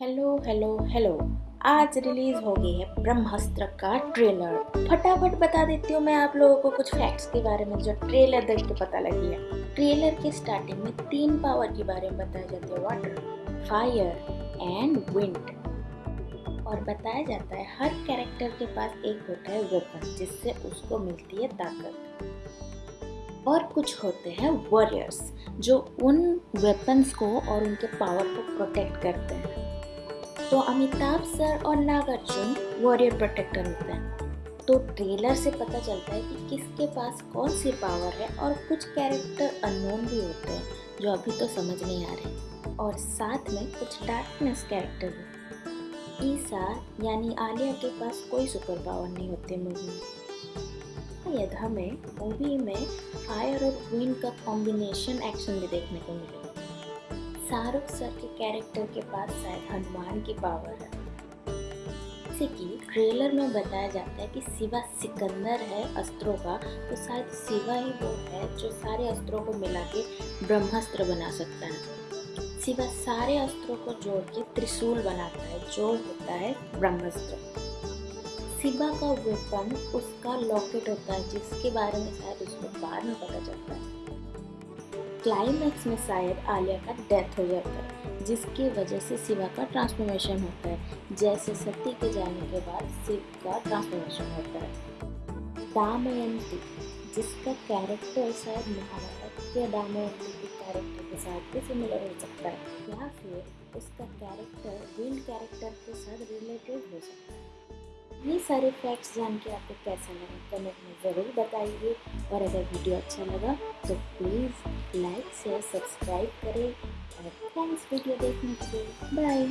Hello hello hello. आज release हो गई है ब्रह्मास्त्र का ट्रेलर। फटाफट बता देती हूँ मैं आप लोगों को कुछ फैक्ट्स के बारे में जो ट्रेलर देख के पता लगी है। ट्रेलर के स्टार्टिंग में तीन पावर के बारे में बताया जाता है वाटर फायर एंड विंड और बताया जाता है हर कैरेक्टर के पास एक होता है वेपन जिससे उसको मिलती है ताकत। और कुछ होते हैं वॉरियर्स जो उन वेपन्स को और उनके पावर को प्रोटेक्ट करते हैं। तो अमिताभ सर और नागार्जुन वॉरियर प्रोटेक्टर होते हैं। तो ट्रेलर से पता चलता है कि किसके पास कौन सी पावर है और कुछ कैरेक्टर अननोन भी होते हैं, जो अभी तो समझ नहीं आ रहे। और साथ में कुछ डार्कनेस कैरेक्टर भी। ईसा यानी आलिया के पास कोई सुपर पावर नहीं होते मूवी में। शायद हमें मूवी में फायर और विंड का कॉम्बिनेशन एक्शन भी देखने को मिलेगा शाहरुख सर के कैरेक्टर के पास शायद हनुमान की पावर है। जैसे कि ट्रेलर में बताया जाता है कि शिवा सिकंदर है अस्त्रों का तो शायद शिवा ही वो है जो सारे अस्त्रों को मिला के ब्रह्मास्त्र बना सकता है। शिवा सारे अस्त्रों को जोड़ के त्रिशूल बनाता है, जो होता है ब्रह्मास्त्र। शिवा का वेपन उसका लॉकेट होता है, जिसके बारे में शायद उसको बाद में पता चलता है। क्लाइमैक्स में शायद आलिया का डेथ हो जाता है, जिसकी वजह से शिवा का ट्रांसफॉर्मेशन होता है। जैसे सती के जाने के बाद शिव का ट्रांसफॉर्मेशन होता है। दामयंती, जिसका कैरेक्टर शायद महाभारत के दामयंती के कैरेक्टर के साथ भी सिमिलर हो सकता है, या फिर उसका कैरेक्टर विंड कैरेक्टर के साथ रिलेटेड हो सकता है। ये सारे फैक्ट्स जान के आपको कैसा लगा? कमेंट में ज़रूर बताइए। और अगर वीडियो अच्छा लगा तो प्लीज़ लाइक शेयर सब्सक्राइब करें। और थैंक्स वीडियो देखने के लिए। बाय